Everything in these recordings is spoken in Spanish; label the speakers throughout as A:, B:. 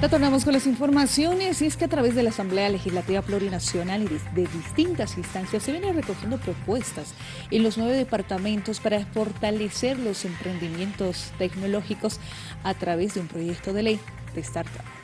A: Retornamos con las informaciones y es que a través de la Asamblea Legislativa Plurinacional y de, distintas instancias se vienen recogiendo propuestas en los nueve departamentos para fortalecer los emprendimientos tecnológicos a través de un proyecto de ley de startup.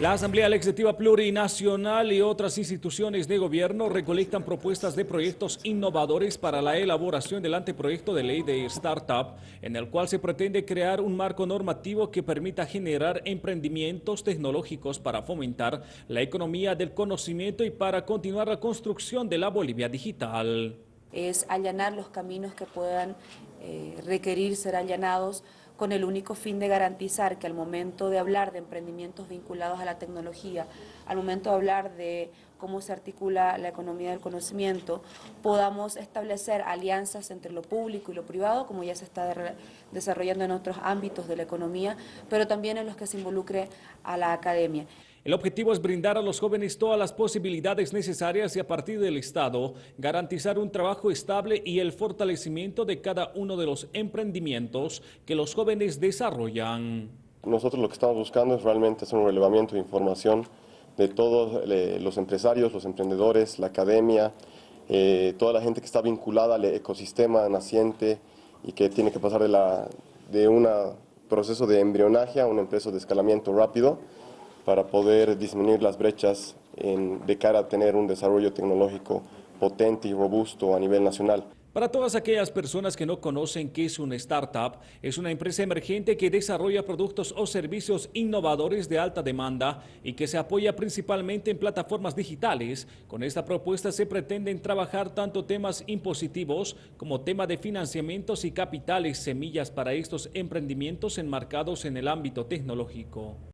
B: La Asamblea Legislativa Plurinacional y otras instituciones de gobierno recolectan propuestas de proyectos innovadores para la elaboración del anteproyecto de ley de Startup, en el cual se pretende crear un marco normativo que permita generar emprendimientos tecnológicos para fomentar la economía del conocimiento y para continuar la construcción de la Bolivia digital.
C: Es allanar los caminos que puedan eh, requerir ser allanados con el único fin de garantizar que al momento de hablar de emprendimientos vinculados a la tecnología, al momento de hablar de cómo se articula la economía del conocimiento, podamos establecer alianzas entre lo público y lo privado, como ya se está desarrollando en otros ámbitos de la economía, pero también en los que se involucre a la academia.
B: El objetivo es brindar a los jóvenes todas las posibilidades necesarias y a partir del Estado garantizar un trabajo estable y el fortalecimiento de cada uno de los emprendimientos que los jóvenes desarrollan.
D: Nosotros lo que estamos buscando es realmente hacer un relevamiento de información de todos eh, los empresarios, los emprendedores, la academia, eh, toda la gente que está vinculada al ecosistema naciente y que tiene que pasar de, un proceso de embrionaje a un empresa de escalamiento rápido para poder disminuir las brechas de cara a tener un desarrollo tecnológico potente y robusto a nivel nacional.
B: Para todas aquellas personas que no conocen qué es una startup, es una empresa emergente que desarrolla productos o servicios innovadores de alta demanda y que se apoya principalmente en plataformas digitales. Con esta propuesta se pretenden trabajar tanto temas impositivos como tema de financiamientos y capitales semillas para estos emprendimientos enmarcados en el ámbito tecnológico.